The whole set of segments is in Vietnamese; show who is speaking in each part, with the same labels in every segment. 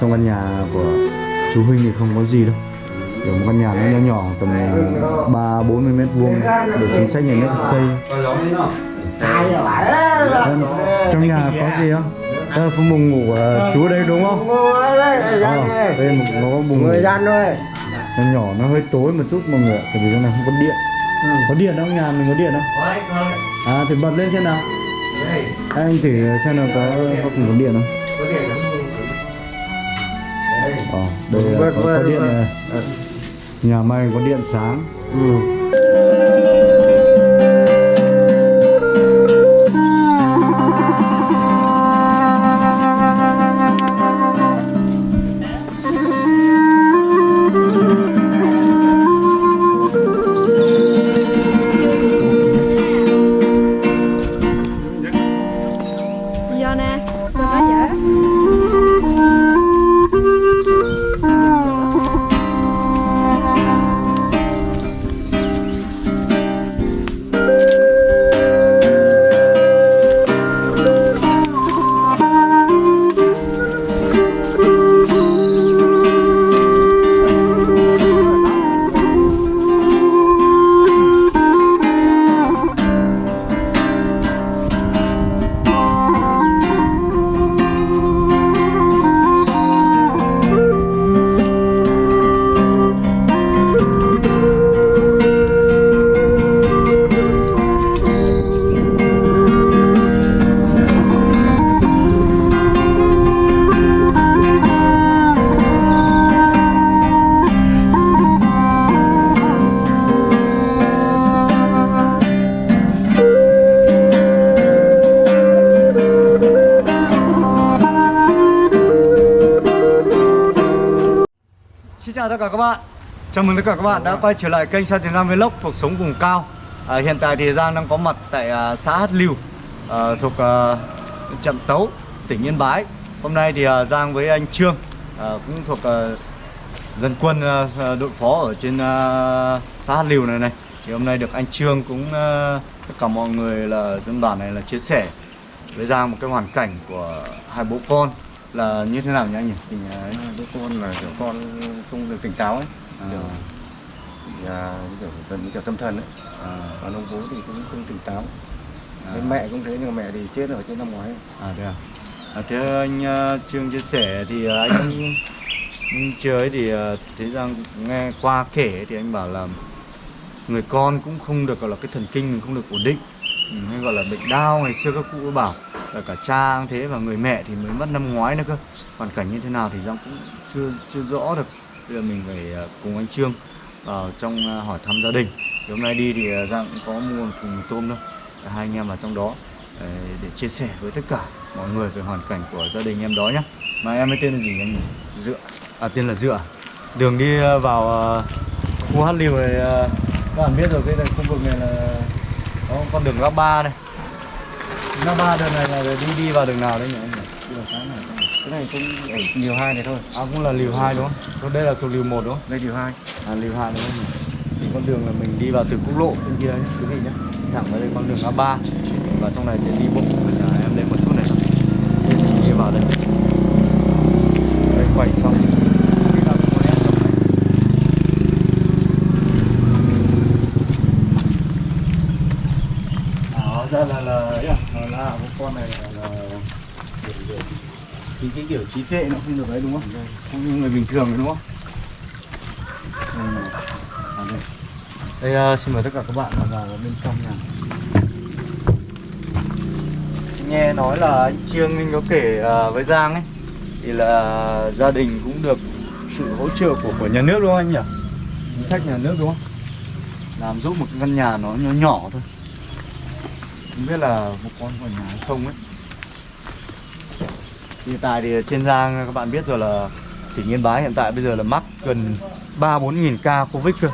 Speaker 1: trong căn nhà của chú Huynh thì không có gì đâu. Kiểu một căn nhà nó nhỏ nhỏ tầm 3 40 mét vuông để chính sách nhà nước xây. Vâng, Trong nhà có gì không? Đây là phòng buồng ngủ của chú đây đúng không? Ờ, đây một nó có buồng ngủ.
Speaker 2: gian thôi
Speaker 1: nó nhỏ nó hơi tối một chút mọi người ạ tại vì trong này không có điện. Có điện không? Nhà mình có điện không? À thì bật lên xem nào. À, anh thử xem nào có có cùng có điện không ờ đây là có, có điện này. Nhà may có điện sáng.
Speaker 3: Do
Speaker 1: chào tất cả các bạn. Chào mừng tất cả các bạn đã quay trở lại kênh Sa Tiền Giang Vlog cuộc sống vùng cao. À, Hiện tại thì Giang đang có mặt tại à, xã Hát Lưu à, thuộc à, Trạm Tấu, tỉnh Yên Bái. Hôm nay thì à, Giang với anh Trương à, cũng thuộc à, dân quân à, à đội phó ở trên à, xã Hát Lưu này này. Thì hôm nay được anh Trương cũng à, tất cả mọi người là dân bản này là chia sẻ với Giang một cái hoàn cảnh của hai bố con là như thế nào nhỉ anh nhỉ? Thì, à,
Speaker 2: đứa con là kiểu con không được tỉnh táo ấy.
Speaker 1: À,
Speaker 2: kiểu nhà kiểu gần như kiểu tâm thần ấy.
Speaker 1: À,
Speaker 2: còn ông bố thì cũng không tỉnh táo.
Speaker 1: À.
Speaker 2: Thế mẹ cũng thế nhưng mà mẹ thì chết ở trên năm ngoái.
Speaker 1: À thế à? à thế anh uh, Trương chia sẻ thì uh, anh ấy thì thế rằng nghe qua kể thì anh bảo là người con cũng không được gọi là cái thần kinh mình không được ổn định. Ừ, hay gọi là bệnh đau ngày xưa các cụ bảo là cả cha cũng thế và người mẹ thì mới mất năm ngoái nữa cơ. Hoàn cảnh như thế nào thì Giang cũng chưa chưa rõ được. Bây giờ mình phải à, cùng anh Trương vào trong à, hỏi thăm gia đình. Thì hôm nay đi thì à, Giang cũng có mua một thùng tôm thôi. Hai anh em vào trong đó để chia sẻ với tất cả mọi người về hoàn cảnh của gia đình em đó nhé mà em ấy tên là gì anh dựa. À tên là dựa. Đường đi vào khu hát liều này các bạn biết rồi, cái này khu vực này là có con đường ngã ba này ngã ba đường này là đi đi vào đường nào đấy nhỉ? Anh nhỉ
Speaker 2: cái này. Cũng ở liều hai này thôi.
Speaker 1: À cũng là liều hai đúng không? Còn đây là thuộc liều một đúng không?
Speaker 2: Đây liều hai.
Speaker 1: À liều hai đúng không? Thì con đường là mình đi vào từ quốc lộ bên kia nhé quý vị nhé. Thẳng vào đây con đường A3 và trong này sẽ đi bộ. Nhà em lên một chút này. Mình đi vào đây quay xong Đi vào con em trong này. À, hóa ra là là à, là, là con này là, là thì cái kiểu trí tuệ nó không được đấy đúng không? Không như người bình thường đúng không? Ừ. À, đây. Đây uh, xin mời tất cả các bạn vào bên trong nhà. Nghe nói là anh Trương anh có kể uh, với Giang ấy thì là gia đình cũng được sự hỗ trợ của của nhà nước đúng không anh nhỉ? Chính sách nhà nước đúng không? Làm giúp một cái căn nhà nó nhỏ nhỏ thôi. Không biết là một con của nhà hay không ấy. Hiện tại thì trên Giang các bạn biết rồi là tỉnh Yên Bái hiện tại bây giờ là mắc gần 3 4 nghìn ca Covid cơ.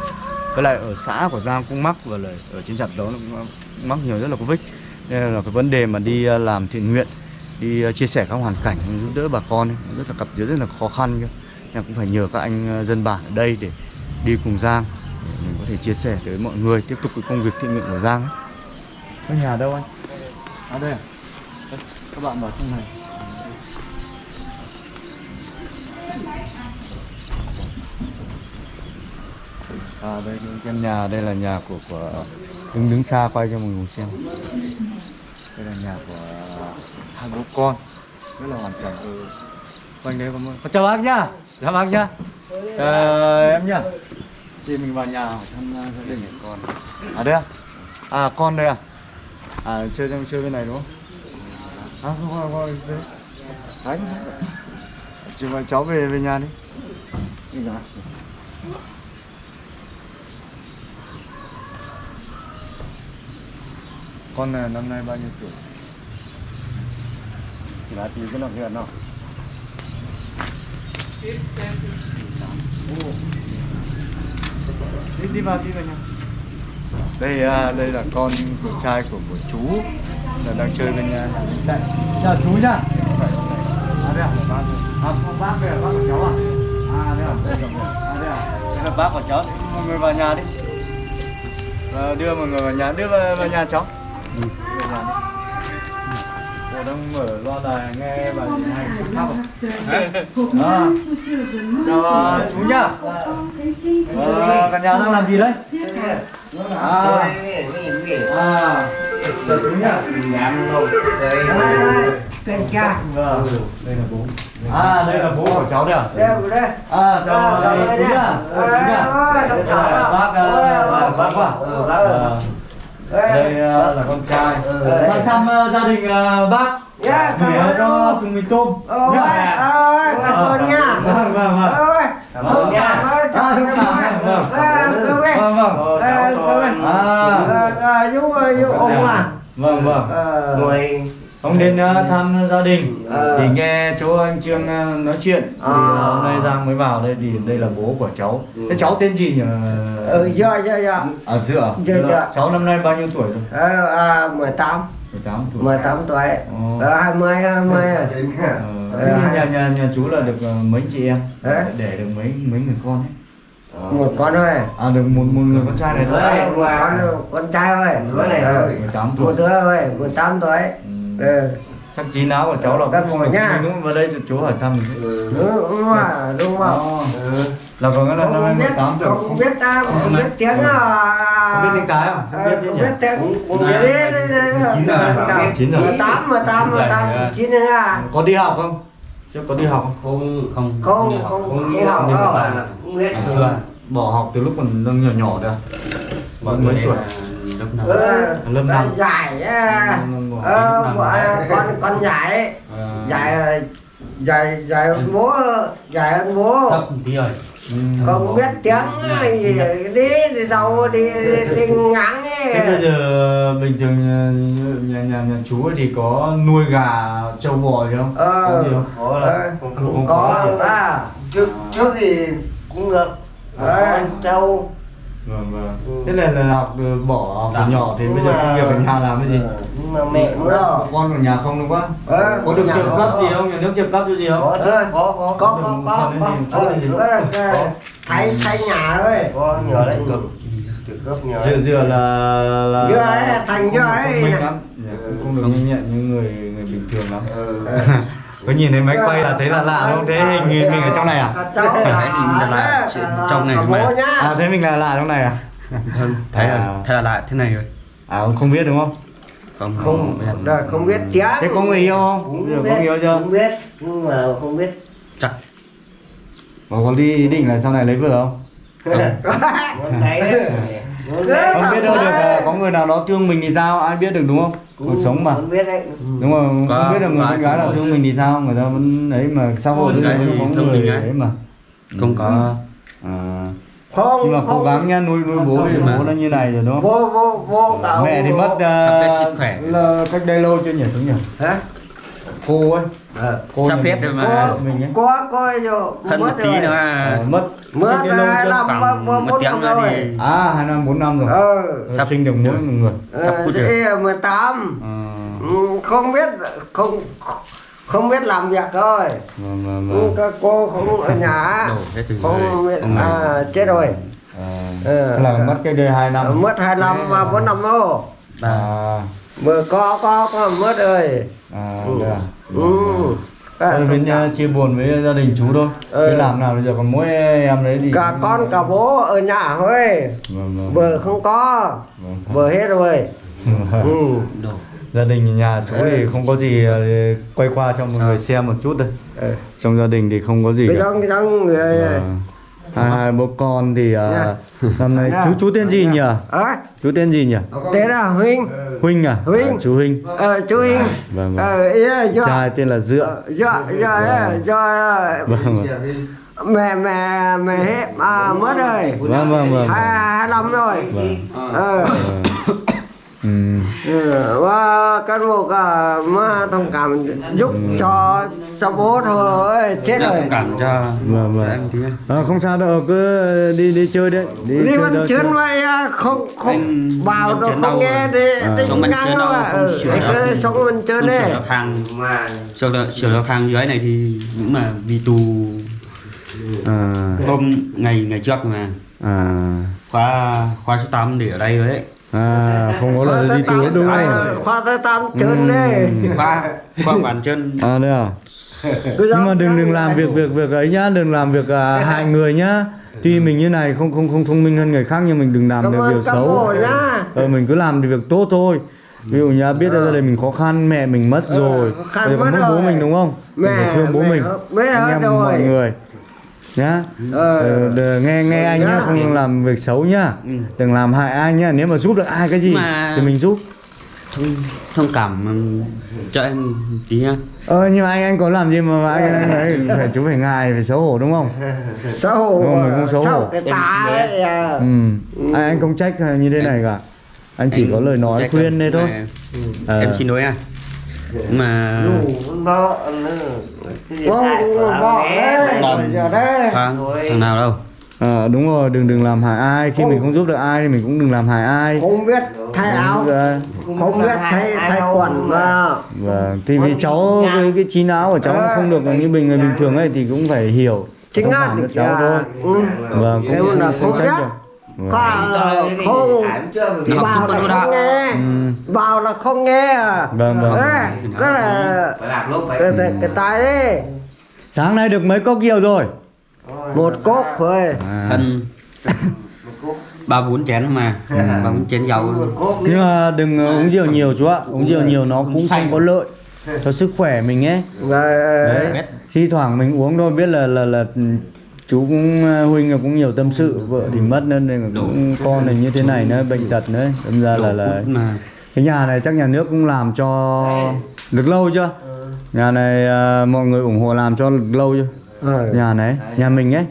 Speaker 1: Với lại ở xã của Giang cũng mắc và lại ở trên trạm đó nó cũng mắc nhiều rất là Covid. Nên là cái vấn đề mà đi à, làm thiện nguyện, đi à, chia sẻ các hoàn cảnh giúp đỡ bà con ấy, rất là gặp rất là khó khăn cơ. Nên cũng phải nhờ các anh à, dân bản ở đây để đi cùng Giang để mình có thể chia sẻ tới mọi người tiếp tục cái công việc thiện nguyện của Giang ấy. Cái nhà đâu anh? ở đây à? Đây, các bạn vào trong này À đây căn nhà, đây là nhà của, của đứng đứng xa quay cho mọi người xem Đây là nhà của hai bố con Rất là hoàn cảnh ừ. Quanh đấy có một... Chào bác nhá, chào bác nhá Chào em nhá Thì mình vào nhà thăm gia đình của con À đây à? À con đây à? À chơi trong chơi bên này đúng không? À không không không đây đấy chị mà cháu về về nhà đi. Đi nào con này năm nay bao nhiêu tuổi?
Speaker 2: Chỉ là tí cái nào hiện nào?
Speaker 1: Đi đi vào đi vào nhà đây à, đây là con của trai của một chú là đang chơi bên nhà. Cạnh chào chú nhá. À đây à bác à con bác về à? bác của cháu à? À đây à. Đây là à đây à. Đây là bác của cháu. Mọi người vào nhà đi. Và đưa mọi người vào nhà. Đưa vào, vào nhà cháu. Ừ. vào nhà đi cô đang mở loa đài nghe bài hay. Thắp à? à. chào à, chú nhá. Ờ, cả nhà đang làm gì đấy? À, à, đúng nhá.
Speaker 4: Tên cha
Speaker 1: Vâng, đây là bố. À, đây là bố của cháu đây à?
Speaker 4: Đây rồi đây
Speaker 1: À,
Speaker 4: À,
Speaker 1: chú
Speaker 4: đây
Speaker 1: nhá.
Speaker 4: nè.
Speaker 1: Chú nhá.
Speaker 4: Ôi,
Speaker 1: Đây là
Speaker 4: cảm
Speaker 1: bác, ờ,
Speaker 4: Ôi,
Speaker 1: bác quá.
Speaker 4: ừ,
Speaker 1: Ờ, Đây ờ, là con trai. Sang thăm ờ, gia đình ờ, bác.
Speaker 4: Dạ, cảm
Speaker 1: Gửi
Speaker 4: ơn
Speaker 1: cho
Speaker 4: ông.
Speaker 1: cùng mình tôm.
Speaker 4: Ôi,
Speaker 1: Nhá.
Speaker 4: cảm ơn nha
Speaker 1: Vâng, vâng, vâng.
Speaker 2: Cảm ơn nha.
Speaker 1: Nha. Vâng.
Speaker 4: À.
Speaker 1: Vâng, vâng.
Speaker 2: Ờ,
Speaker 4: À,
Speaker 2: con.
Speaker 1: À.
Speaker 4: Ờ, ờ, Dũng ơi, Dũng ông à
Speaker 1: Vâng, vâng.
Speaker 4: Ờ,
Speaker 2: Ngồi
Speaker 1: Ông đến uh, thăm gia đình
Speaker 4: Ờ.
Speaker 1: thì nghe chỗ anh Trương nói chuyện thì
Speaker 4: Ờ.
Speaker 1: hôm nay Giang mới vào đây thì đây là bố của cháu. Thế cháu tên gì nhỉ?
Speaker 4: Ừ, dạ, dạ, dạ
Speaker 1: À Dựa.
Speaker 4: Dạ, dạ.
Speaker 1: Cháu năm nay bao nhiêu tuổi rồi?
Speaker 4: Ờ, à, 18
Speaker 1: 18 tuổi.
Speaker 4: 18 tuổi
Speaker 1: Ồ.
Speaker 4: Ờ, 20, 20
Speaker 1: Ờ,
Speaker 4: Ờ,
Speaker 1: thế nhà nhà nhà chú là được mấy chị em?
Speaker 4: Đấy.
Speaker 1: Để được mấy mấy người con ấy?
Speaker 4: Một con thôi
Speaker 1: À được một một người con trai này thôi.
Speaker 4: Ờ, một con con trai thôi
Speaker 2: Đứa này
Speaker 4: Ờ,
Speaker 2: thôi.
Speaker 1: 18
Speaker 4: một
Speaker 1: tuổi.
Speaker 4: đứa thôi 18 tuổi
Speaker 1: Ừ.
Speaker 4: ừ.
Speaker 1: Chắc chín áo của cháu là không
Speaker 4: nha.
Speaker 1: mình đúng vào đây chú hỏi thăm.
Speaker 2: Ừ.
Speaker 4: đúng mà đúng mà
Speaker 1: Ờ. Là có nghĩa là năm nay
Speaker 4: biết
Speaker 1: 18 tuổi.
Speaker 4: không biết ta không biết tiếng à
Speaker 1: Không biết tiếng Thái không? Không biết
Speaker 4: Ờ,
Speaker 1: tiếng
Speaker 4: không biết tiếng
Speaker 1: Chín rồi, chín rồi.
Speaker 4: mười tám mười tám mười tám chín nữa à
Speaker 1: Có đi học không? Chưa có đi học không?
Speaker 2: Không
Speaker 4: không không
Speaker 2: không
Speaker 4: không
Speaker 2: là
Speaker 4: học
Speaker 2: bạn là cũng biết
Speaker 1: À, xưa bỏ học từ lúc còn đang nhỏ nhỏ à? Bao mấy tuổi?
Speaker 4: ờ
Speaker 1: Lâm năm.
Speaker 4: giải à,
Speaker 1: Lâm năm.
Speaker 4: ờ,
Speaker 1: Lâm năm.
Speaker 4: bọn- con con giải
Speaker 1: À.
Speaker 4: giải giải giải hơn bố giải bố
Speaker 1: Ừ.
Speaker 4: không biết tiếng gì đi đi đâu đi đi, đi ngắn
Speaker 1: Thế bây
Speaker 4: ấy
Speaker 1: giờ bình thường nhà, nhà, nhà, nhà chú ấy thì có nuôi gà, trâu bò gì không?
Speaker 4: ờ
Speaker 1: Có gì không?
Speaker 2: Có là
Speaker 4: ờ,
Speaker 2: không-
Speaker 1: không
Speaker 4: có
Speaker 1: có.
Speaker 4: à
Speaker 2: trước trước thì cũng được
Speaker 4: Ờ.
Speaker 2: con trâu
Speaker 1: Vâng vâng.
Speaker 2: Ừ.
Speaker 1: Thế là, là học ờ, bỏ từ nhỏ thì bây giờ công việc ở nhà làm cái gì?
Speaker 2: Ờ, nhưng mà mẹ nữa
Speaker 4: rồi.
Speaker 1: Con ở nhà không đúng quá?
Speaker 4: Ờ,
Speaker 1: có được trợ cấp gì không? Nhà nước trợ cấp cho gì không?
Speaker 2: có chứ
Speaker 4: Ờ.
Speaker 2: có có
Speaker 4: có có có có
Speaker 1: có
Speaker 4: ờ, thay thay nhà thôi
Speaker 2: có nhờ đấy cực cấp nhờ
Speaker 1: dựa dựa là là
Speaker 4: Dựa ấy, thành dựa ấy.
Speaker 1: không Dạ,
Speaker 2: Ừ.
Speaker 1: cũng không được nhẹn như người người bình thường lắm
Speaker 2: ừ.
Speaker 1: có nhìn thấy máy quay là thấy là lạ đúng không? Thế hình mình, mình ở trong này à?
Speaker 4: Cháu là
Speaker 5: Nhìn là trong này
Speaker 1: à thế mình là lạ trong này à?
Speaker 5: Thấy
Speaker 1: À.
Speaker 5: là thấy là lại thế này rồi.
Speaker 1: À không biết đúng không?
Speaker 5: Không
Speaker 4: không.
Speaker 5: biết.
Speaker 4: không biết tiếng
Speaker 1: thế có người yêu không?
Speaker 2: Cũng biết
Speaker 1: có người yêu chưa?
Speaker 2: cũng biết nhưng mà không biết.
Speaker 5: Chắc.
Speaker 1: Mà có đi ý định là sau này lấy vợ không?
Speaker 2: Tay đấy
Speaker 1: không biết đâu được à, có người nào đó thương mình thì sao? Ai biết được đúng không? Cuộc sống mà.
Speaker 2: không biết đấy.
Speaker 1: Đúng không
Speaker 5: Có-
Speaker 1: không biết được người con gái nào thương mình thì sao? Người ta vẫn ấy mà rồi
Speaker 5: gái
Speaker 1: vẫn
Speaker 5: thì
Speaker 1: có
Speaker 5: thương
Speaker 1: người
Speaker 5: mình ấy.
Speaker 1: mà.
Speaker 5: Không có.
Speaker 1: À.
Speaker 4: Không
Speaker 1: nhưng mà cố gắng nha nuôi nuôi bố thì bố nó như này rồi đúng không?
Speaker 4: Vô vô vô cả
Speaker 1: mẹ thì mất uh,
Speaker 5: khỏe.
Speaker 1: là cách đây lâu chưa nhỉ xuống nhỉ?
Speaker 4: Hả?
Speaker 1: Cô ấy
Speaker 4: ờ
Speaker 5: Sắp hết rồi mà.
Speaker 4: có
Speaker 1: mình
Speaker 4: có coi rồi
Speaker 5: một
Speaker 4: mất
Speaker 5: tí
Speaker 4: rồi.
Speaker 5: nữa.
Speaker 1: Ờ,
Speaker 5: à.
Speaker 1: mất
Speaker 4: mất
Speaker 1: đây lâu
Speaker 5: khoảng
Speaker 4: ba
Speaker 5: một
Speaker 4: bốn
Speaker 5: tiếng
Speaker 4: năm
Speaker 5: nữa
Speaker 4: rồi.
Speaker 5: thì-
Speaker 1: à hai năm bốn năm rồi.
Speaker 4: Ờ.
Speaker 1: Sắp sinh được mỗi một người.
Speaker 5: Sắp
Speaker 4: ờ
Speaker 5: cút rồi.
Speaker 4: mười tám.
Speaker 1: À,
Speaker 4: Ừ, không biết không không biết làm việc thôi.
Speaker 1: Vâng
Speaker 4: Ừ, các cô không ở nhà. Không biết à, chết rồi.
Speaker 1: À,
Speaker 4: Ờ,
Speaker 1: là mất cách đây hai năm.
Speaker 4: mất hai năm và bốn năm đâu
Speaker 1: à.
Speaker 4: Vừa có có có mất rồi.
Speaker 1: À
Speaker 4: Ừ.
Speaker 1: à
Speaker 4: ừ. À,
Speaker 1: mình
Speaker 4: cảm.
Speaker 1: ờ, chia buồn với gia đình chú thôi
Speaker 4: Ừ.
Speaker 1: Đi làm nào bây giờ còn mỗi em đấy thì
Speaker 4: cả con cả bố ở nhà thôi
Speaker 1: vâng, vâng.
Speaker 4: vợ không có
Speaker 1: Vâng.
Speaker 4: vợ hết rồi ừ.
Speaker 5: đồ
Speaker 1: gia đình nhà chú thì không có gì ờ, quay qua cho mọi người xem một chút đây
Speaker 4: Ừ.
Speaker 1: trong gia đình thì không có gì
Speaker 4: cái
Speaker 1: cả
Speaker 4: trong cái trong người
Speaker 1: Vâng. Hai hai bố con thì
Speaker 4: Dạ.
Speaker 1: năm nay
Speaker 4: Dạ.
Speaker 1: chú chú tên gì nhỉ?
Speaker 4: À,
Speaker 1: chú tên gì nhỉ?
Speaker 4: Thế là huynh.
Speaker 1: Huynh à?
Speaker 4: Huynh.
Speaker 1: À, chú huynh.
Speaker 4: Ờ chú huynh.
Speaker 1: vâng vâng.
Speaker 4: Ờ
Speaker 1: trai tên là dựa.
Speaker 4: Ờ, do do do
Speaker 1: vâng vâng.
Speaker 4: Mẹ mẹ mẹ hết à, mất rồi.
Speaker 1: Vâng vâng vâng.
Speaker 4: Hai hai năm rồi.
Speaker 1: Vâng.
Speaker 4: Ờ.
Speaker 1: Vâng.
Speaker 4: Ừ, và cán bộ cả mà thông cảm giúp cho cho bố thôi chết
Speaker 5: Dạ,
Speaker 4: rồi.
Speaker 5: thông cảm cho
Speaker 1: Vâng, vâng.
Speaker 5: em tí
Speaker 1: Ờ, không sao đâu cứ đi đi chơi đấy đi,
Speaker 4: đi
Speaker 1: chơi chơi.
Speaker 4: vậy à, không không vào đâu không nghe đi
Speaker 1: À.
Speaker 4: đi
Speaker 5: Sống bên
Speaker 4: ngang đâu à. ừ, cứ sống đi
Speaker 5: sửa được hàng sửa được sửa được hàng dưới này thì cũng mà vì tù.
Speaker 1: À.
Speaker 5: Hôm ngày ngày trước mà.
Speaker 1: À.
Speaker 5: Khóa khóa số 8 để ở đây rồi đấy
Speaker 1: à không có
Speaker 4: Khoa
Speaker 1: lời
Speaker 4: tới
Speaker 1: đi
Speaker 4: tám-
Speaker 1: túi đúng
Speaker 4: à,
Speaker 1: không?
Speaker 4: khoa tới tám chuyến đi
Speaker 5: khóa khóa bàn chân.
Speaker 1: À đây à? Nhưng mà đừng đừng làm việc việc việc ấy nhá đừng làm việc à, hại người nhá. Tuy mình như này không không không thông minh hơn người khác nhưng mình đừng làm
Speaker 4: cảm
Speaker 1: được
Speaker 4: ơn
Speaker 1: việc
Speaker 4: cán
Speaker 1: xấu. ờ, mình cứ làm được việc tốt thôi. Ví dụ như biết là gia đình mình khó khăn mẹ mình mất
Speaker 4: Ờ,
Speaker 1: rồi. bây giờ
Speaker 4: mất
Speaker 1: bố mình đúng không? Mình
Speaker 4: Mẹ-
Speaker 1: phải thương bố
Speaker 4: mẹ
Speaker 1: mình.
Speaker 4: hết- mẹ
Speaker 1: anh
Speaker 4: hết
Speaker 1: em
Speaker 4: rồi.
Speaker 1: mọi người nhá
Speaker 4: Ờ.
Speaker 1: ờ, nghe nghe anh nhá
Speaker 4: Nhá.
Speaker 1: không làm việc xấu nhá
Speaker 5: Ừ.
Speaker 1: đừng làm hại ai nhá nếu mà giúp được ai cái gì
Speaker 5: Mà-
Speaker 1: thì mình giúp
Speaker 5: thông thông cảm ừm, cho em tí nha
Speaker 1: ờ nhưng mà anh anh có làm gì mà, mà anh, anh ấy phải chú phải ngại phải xấu hổ đúng không
Speaker 4: xấu hổ
Speaker 1: Đúng rồi, mình không xấu hổ.
Speaker 4: Cái tá ấy à.
Speaker 1: ừ. anh, anh không trách như thế này cả anh chỉ có lời nói khuyên đây thôi
Speaker 5: mà
Speaker 1: Ờ.
Speaker 5: em xin lỗi anh mà
Speaker 4: bỏ đấy, giờ đấy.
Speaker 5: thằng, nào đâu?
Speaker 1: Ờ, đúng rồi đừng đừng làm hại ai. Khi mình không giúp được ai thì mình cũng đừng làm hại ai.
Speaker 4: Không biết thay áo.
Speaker 1: Dạ.
Speaker 4: không biết thay thay quần mà.
Speaker 1: Vâng, thì vì cháu cái, cái trí não của cháu nó không được như bình người bình thường ấy thì cũng phải hiểu.
Speaker 4: Chính
Speaker 1: cho cháu thôi.
Speaker 4: Ừ.
Speaker 1: vâng. Cũng
Speaker 4: là không
Speaker 1: trách
Speaker 4: biết.
Speaker 1: được.
Speaker 4: Có không
Speaker 5: Nó
Speaker 4: vào là không nghe.
Speaker 1: Ừ.
Speaker 4: vào là không nghe. À
Speaker 1: Vâng, vâng.
Speaker 4: Đấy, cái là cái, cái, cái tay ấy.
Speaker 1: Sáng nay được mấy cốc rượu rồi?
Speaker 4: Một cốc thôi.
Speaker 1: À.
Speaker 5: thân ba bốn chén mà. Ba bốn chén dầu
Speaker 1: nhưng mà đừng uống rượu nhiều chú ạ. uống rượu nhiều nó cũng không có lợi cho sức khỏe mình ấy.
Speaker 4: Rồi,
Speaker 1: đấy. Thi thoảng mình uống thôi biết là là là ừ, chú cũng ờ, huynh cũng nhiều tâm sự vợ thì mất nên là cũng con này như thế này nữa bệnh tật nữa. Đâm ra là là cái nhà này chắc nhà nước cũng làm cho được lâu chưa? Nhà này à, mọi người ủng hộ làm cho được lâu chưa?
Speaker 4: Ờ.
Speaker 1: nhà này nhà mình ấy.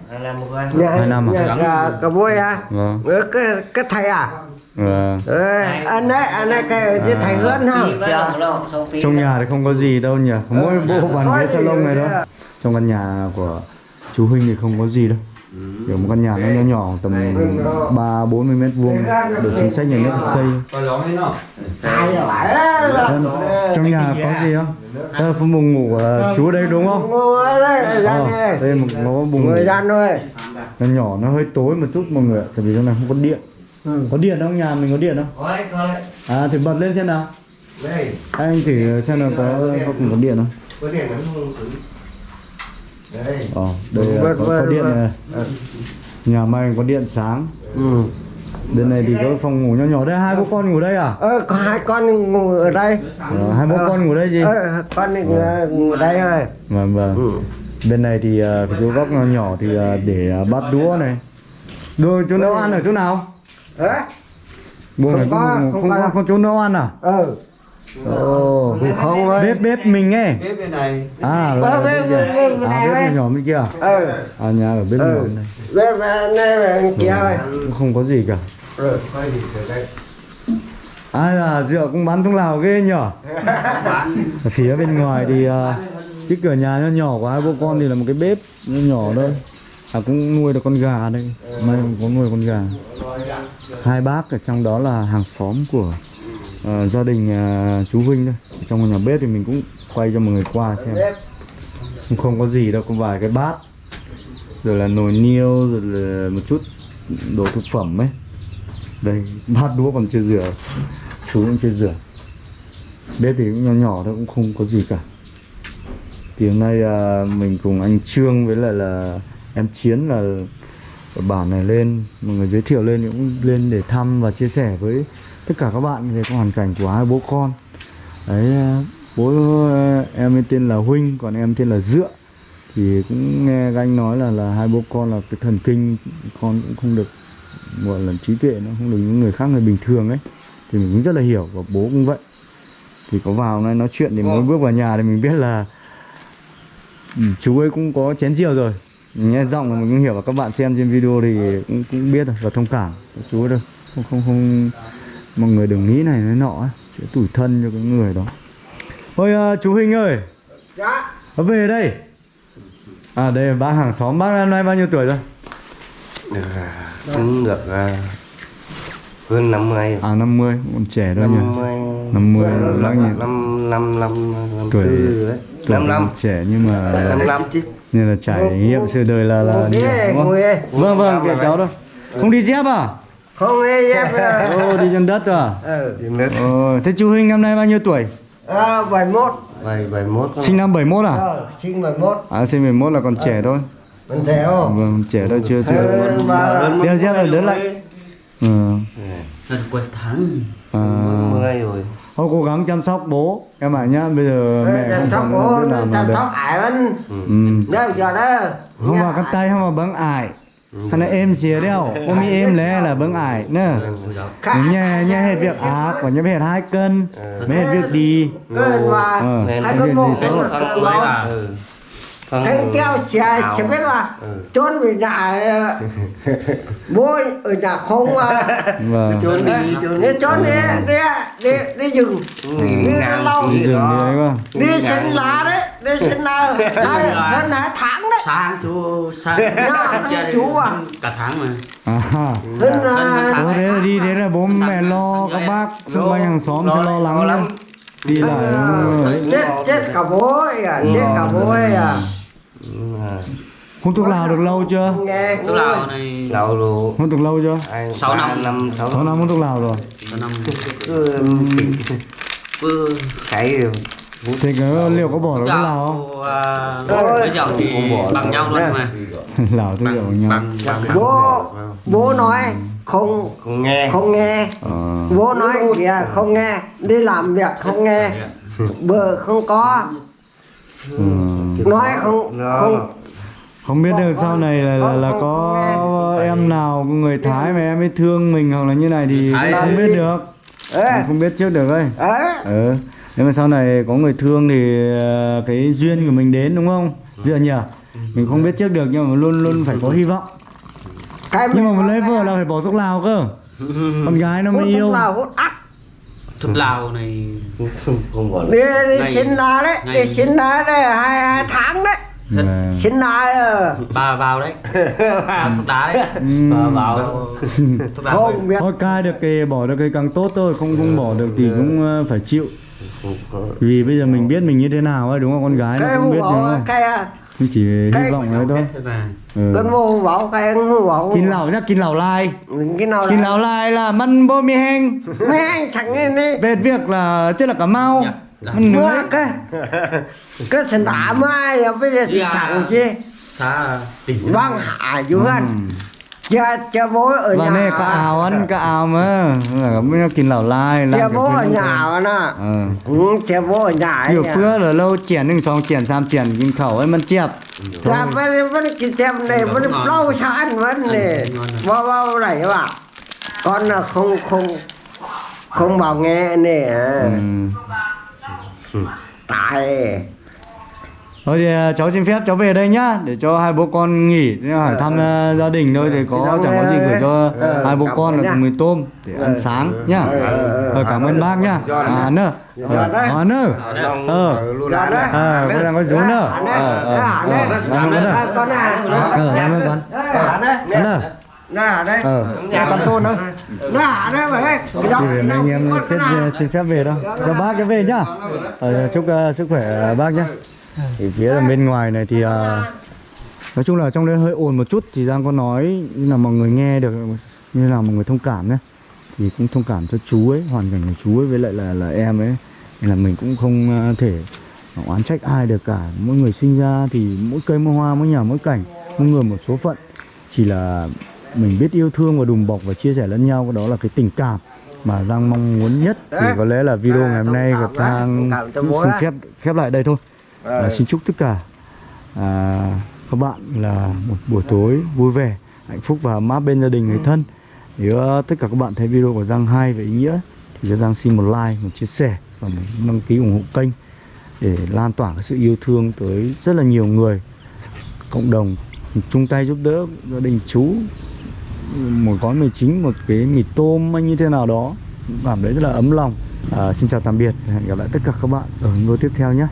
Speaker 4: Nhà,
Speaker 1: Hai năm à?
Speaker 4: nhà bôi à?
Speaker 1: Vâng.
Speaker 4: Ờ, cái cái thầy à?
Speaker 1: Vâng.
Speaker 4: Ờ, anh ấy anh ấy cái cái thầy hơn ha
Speaker 1: trong nhà thì không có gì đâu nhỉ? Mỗi bộ bàn
Speaker 4: Có
Speaker 1: ghế
Speaker 4: gì
Speaker 1: salon này
Speaker 4: đấy
Speaker 1: thôi
Speaker 4: à?
Speaker 1: trong căn nhà của chú huynh thì không có gì đâu. Kiểu một căn nhà nó nhỏ nhỏ tầm ba bốn mươi mét vuông. Được chính sách nhà nước xây. Vâng. trong nhà có gì không? Đây là phòng buồng ngủ của chú đây đúng không?
Speaker 4: Ngồi đây
Speaker 1: Ờ,
Speaker 4: đây.
Speaker 1: Đây là một có buồng ngủ. Nó nhỏ nó hơi tối một chút mọi người ạ tại vì trong này không có điện.
Speaker 4: Ừ.
Speaker 1: có điện không? Nhà mình có điện không? À thì bật lên xem nào. Anh thử xem là có có cùng có điện không ờ đây là
Speaker 4: Vâng,
Speaker 1: có, có
Speaker 4: vâng,
Speaker 1: điện
Speaker 4: vâng.
Speaker 1: này. Nhà may có điện sáng.
Speaker 4: Ừ.
Speaker 1: bên này thì có phòng ngủ nhỏ nhỏ đây hai bố con ngủ đây à?
Speaker 4: Ờ, có hai con ngồi ở đây.
Speaker 1: Ờ, hai bố
Speaker 4: Ờ.
Speaker 1: con ngủ đây gì?
Speaker 4: Ờ, con ngồi ở đây thôi
Speaker 1: vâng vâng.
Speaker 4: Ừ.
Speaker 1: bên này thì ờ, cái chỗ góc nhỏ nhỏ thì ờ, để ờ, bát đũa này. Đồ chỗ nấu ăn ở chỗ nào?
Speaker 4: Ờ,
Speaker 1: buồng này
Speaker 4: Không có,
Speaker 1: không,
Speaker 4: không
Speaker 1: không,
Speaker 4: có.
Speaker 1: có chỗ nấu ăn à?
Speaker 4: Ờ
Speaker 1: Ồ,
Speaker 4: không ơi
Speaker 1: bếp bếp mình ấy
Speaker 5: bếp bên này.
Speaker 1: À là
Speaker 4: bếp-
Speaker 1: bên
Speaker 4: bếp- bếp
Speaker 1: à bếp
Speaker 4: đây.
Speaker 1: nhỏ bên kia.
Speaker 4: Ờ
Speaker 1: à nhà ở bếp
Speaker 4: ờ
Speaker 1: nhỏ bên này.
Speaker 4: Bên bên này bên kia thôi.
Speaker 1: cũng không có gì cả.
Speaker 4: Ờ
Speaker 1: ai là rượu cũng bán thuốc lào ghê nhở? Ở phía bên ngoài thì à, cái cửa nhà nhỏ nhỏ của hai bố con thì là một cái bếp nhỏ nhỏ thôi. À cũng nuôi được con gà đây. May cũng có nuôi con gà. Hai bác ở trong đó là hàng xóm của uh, gia đình uh, chú Vinh thôi. Ở trong nhà bếp thì mình cũng quay cho mọi người qua xem. Không có gì đâu có vài cái bát. Rồi là nồi niêu rồi là một chút đồ thực phẩm ấy. Đây bát đũa còn chưa rửa. Chú cũng chưa rửa. Bếp thì cũng nhỏ nhỏ thôi cũng không có gì cả. Thì hôm nay uh, mình cùng anh Trương với lại là em Chiến là ở bản này lên. Mọi người giới thiệu lên cũng lên để thăm và chia sẻ với tất cả các bạn về hoàn cảnh của hai bố con. Đấy bố em tên là Huynh còn em tên là Dựa. Thì cũng nghe các anh nói là là hai bố con là cái thần kinh con cũng không được gọi là trí tuệ nó không được những người khác người bình thường ấy. Thì mình cũng rất là hiểu và bố cũng vậy. Thì có vào nay nói chuyện thì mới bước vào nhà thì mình biết là ừ, chú ấy cũng có chén rượu rồi. Mình nghe giọng là mình cũng hiểu và các bạn xem trên video thì cũng cũng biết rồi và thông cảm. Chú ấy đâu không không không mọi người đừng nghĩ này nói nọ chuyện tủi thân cho cái người đó. Ôi à, chú Huynh ơi.
Speaker 4: Dạ.
Speaker 1: Nó về đây. À đây là bác hàng xóm bác năm nay bao nhiêu tuổi rồi?
Speaker 2: Được à, cũng được à, hơn 50
Speaker 1: à 50 còn trẻ nhỉ?
Speaker 2: 50
Speaker 1: 50 bác nhỉ?
Speaker 2: năm năm năm năm
Speaker 1: Tuổi-
Speaker 2: đấy. năm năm
Speaker 1: trẻ nhưng mà
Speaker 2: năm năm chứ.
Speaker 1: nên là trải nghiệm sự đời là là nhiều,
Speaker 4: ghế
Speaker 1: đúng không?
Speaker 4: ngồi
Speaker 1: vâng vâng kệ cháu đâu không đi dép à
Speaker 4: không đi dép à.
Speaker 1: ô đi chân đất à?
Speaker 4: Ừ.
Speaker 2: Đất.
Speaker 1: Ờ thế chú Huynh năm nay bao nhiêu tuổi?
Speaker 4: À, 71
Speaker 2: bảy bảy mốt
Speaker 1: sinh năm 71 à?
Speaker 4: Ờ sinh 71
Speaker 1: à sinh 71 là còn trẻ thôi.
Speaker 4: Mình thấy không
Speaker 1: vâng trẻ thôi chưa chưa.
Speaker 4: Và
Speaker 1: đeo dép là lớn lại. ừ.
Speaker 5: Gần quên tháng.
Speaker 1: À,
Speaker 2: mười rồi.
Speaker 1: Thôi cố gắng chăm sóc bố em bảo nhá. Bây giờ mẹ
Speaker 4: chăm
Speaker 1: không
Speaker 4: sóc
Speaker 1: còn
Speaker 4: bố
Speaker 1: mà
Speaker 4: chăm sóc ải anh
Speaker 1: ừ.
Speaker 4: giờ đó?
Speaker 1: Không vào cái tay không vào bấm ải hay là em xìa đeo ôm y em lẽ là bấm ải nữa nhà nhà hết việc ác và nhà hết. hai cân mấy hết việc đi. Ờ.
Speaker 4: hai con bộ cái keo xe sẽ biết là
Speaker 2: Ừ.
Speaker 4: trốn về nhà ờ, bố ở nhà không mà
Speaker 1: vâng.
Speaker 2: Trốn đi trốn
Speaker 4: đi. trốn đi đi đi đi rừng. Đi
Speaker 2: ngàn
Speaker 4: lâu
Speaker 1: đi rừng đi đấy
Speaker 4: đi sinh lá đấy đi sinh lá. Hai hơn hai tháng đấy.
Speaker 5: Sáng chú Sáng
Speaker 4: Dạ, chú à.
Speaker 5: Cả tháng mà.
Speaker 1: À.
Speaker 4: Hơn là
Speaker 1: đi thế là bố mẹ lo các bác xung quanh hàng xóm sẽ lo lắng lắm đi lại ấy.
Speaker 4: chết chết cả bố à chết cả bố à.
Speaker 1: Hút thuốc lào được lâu chưa?
Speaker 4: Nghe
Speaker 5: Tức là này
Speaker 2: lâu rồi
Speaker 1: hút được lâu chưa?
Speaker 5: Sáu năm.
Speaker 2: năm sáu
Speaker 1: sáu năm hút thuốc lào rồi.
Speaker 5: Có năm.
Speaker 2: Cứ
Speaker 5: Vừa
Speaker 1: thì cái liệu có bỏ được thuốc lào không?
Speaker 5: Bây giờ thì bằng nhau luôn mà.
Speaker 1: Lào thuốc liệu
Speaker 5: Bằng
Speaker 1: nhau?
Speaker 5: bằng bằng
Speaker 4: bố bố nói không
Speaker 2: không nghe.
Speaker 4: không nghe.
Speaker 1: Ờ.
Speaker 4: Bố nói kìa không nghe. Đi làm việc không nghe. Bờ không có.
Speaker 1: Ừ.
Speaker 4: nói không không
Speaker 1: không biết được sau này là là, là có em nào người thái mà em ấy thương mình hoặc là như này thì không biết được.
Speaker 4: Ê.
Speaker 1: Không biết trước được
Speaker 4: ê.
Speaker 1: Ừ nếu mà sau này có người thương thì ờ, cái duyên của mình đến đúng không? Dựa nhỉ? Mình không biết trước được nhưng mà luôn luôn phải có hy vọng.
Speaker 4: Cái
Speaker 1: nhưng mà lấy vợ là phải bỏ thuốc lào cơ. Con gái nó mới yêu.
Speaker 4: thuốc lào
Speaker 5: này
Speaker 2: không bỏ
Speaker 4: đi đi
Speaker 5: Ngày-
Speaker 4: xin lá đấy
Speaker 5: ngày-
Speaker 4: đi xin lá đấy hai, hai tháng đấy.
Speaker 1: Vâng.
Speaker 4: xin lá ờ.
Speaker 5: Bà vào đấy. Vào thuốc lá đấy. Bà vào Thuốc lá
Speaker 4: không biết.
Speaker 1: Thôi cai được thì bỏ được thì càng tốt thôi không không bỏ được thì cũng ờ, phải chịu vì bây giờ mình biết mình như thế nào ấy đúng không? Con gái nó
Speaker 4: hú
Speaker 1: biết
Speaker 4: à,
Speaker 1: không chỉ hy vọng đấy thôi.
Speaker 5: Mà.
Speaker 1: Ừ.
Speaker 4: con hú bảo cái hú bảo
Speaker 1: kín lẩu nhá kín lẩu lai. Kín
Speaker 4: là
Speaker 1: lẩu lai. là măn bô mi heng
Speaker 4: mấy anh thằng này đi
Speaker 1: về việc là chứ là cả mau.
Speaker 5: Dạ, dạ.
Speaker 1: Măn
Speaker 4: mua
Speaker 1: nưới
Speaker 4: cái cái thằng đã mai bây giờ thì
Speaker 5: Dạ.
Speaker 4: sẵn chi
Speaker 5: Xa tỉnh
Speaker 4: vâng hạ chú hơn จะจะ
Speaker 1: โบเออหว่าแม่ก็เอาอั
Speaker 4: น
Speaker 1: ก็
Speaker 4: เอา
Speaker 1: มาแล้
Speaker 4: ว
Speaker 1: ไม่
Speaker 4: กินเหล่าลา
Speaker 1: ยแล้วจะอบหนาว
Speaker 4: น่ะ
Speaker 1: เอ
Speaker 4: อจะโบหนาวอยู่เพื่อ
Speaker 1: เหรอเราเจียนหนึ่งสองเจียนสามเจียนกินเข่าไอ้มันเจี๊ยบ
Speaker 4: จับไปมันกิ
Speaker 5: น
Speaker 4: เจี๊ยบเล
Speaker 5: ยมั
Speaker 4: นเล่าชันมันเลยว่า
Speaker 1: ว่า
Speaker 4: อะไรวะก่อนน่ะคงคงคงบอกแง่เนี่ยตาย
Speaker 1: Thôi thì à, cháu xin phép cháu về đây nhá Để cho hai bố con nghỉ hỏi thăm à, gia đình thôi thì có chẳng có gì gửi cho
Speaker 4: ờ,
Speaker 1: hai bố con là cùng mì tôm Để ăn
Speaker 4: Ờ,
Speaker 1: sáng nhá
Speaker 4: ờ, ờ, ờ,
Speaker 1: cảm ơn bác nhá À nữa. À nữa Ờ
Speaker 4: Dạ.
Speaker 1: Ờ có đang có rú nữa? Ờ ờ ờ, Cảm ơn
Speaker 4: À,
Speaker 1: nữa
Speaker 4: con à
Speaker 1: Ờ ơn con
Speaker 4: đấy
Speaker 1: Ờ Nhà con đâu
Speaker 4: nè hả đấy mà đấy cái đó
Speaker 1: anh em
Speaker 4: con
Speaker 1: xin, xin phép về đâu Cho bác cái về nhá ờ, Chúc à, sức khỏe bác nhá Thì phía ở bên ngoài này thì à, Nói chung là trong đây hơi ồn một chút Thì Giang có nói như là mọi người nghe được Như là mọi người thông cảm nhé. Thì cũng thông cảm cho chú ấy Hoàn cảnh của chú ấy với lại là là em ấy. Nên là mình cũng không à, thể oán trách ai được cả. Mỗi người sinh ra thì mỗi cây mỗi hoa mỗi nhà mỗi cảnh mỗi người một số phận. Chỉ là mình biết yêu thương và đùm bọc và chia sẻ lẫn nhau đó là cái tình cảm mà Giang mong muốn nhất. Thì có lẽ là video
Speaker 4: À,
Speaker 1: ngày hôm nay gặp
Speaker 4: đấy,
Speaker 1: Giang xin khép khép lại đây thôi à, xin chúc tất cả à, các bạn là một buổi tối vui vẻ hạnh phúc và ấm áp bên gia đình người thân. Nếu ờ, tất cả các bạn thấy video của Giang hay và ý nghĩa thì cho Giang xin một like một chia sẻ và một đăng ký ủng hộ kênh để lan tỏa cái sự yêu thương tới rất là nhiều người. Cộng đồng chung tay giúp đỡ gia đình chú một gói mì chính một cái mì tôm hay như thế nào đó. Cảm thấy rất là ấm lòng. À, xin chào tạm biệt hẹn gặp lại tất cả các bạn ở video tiếp theo nhé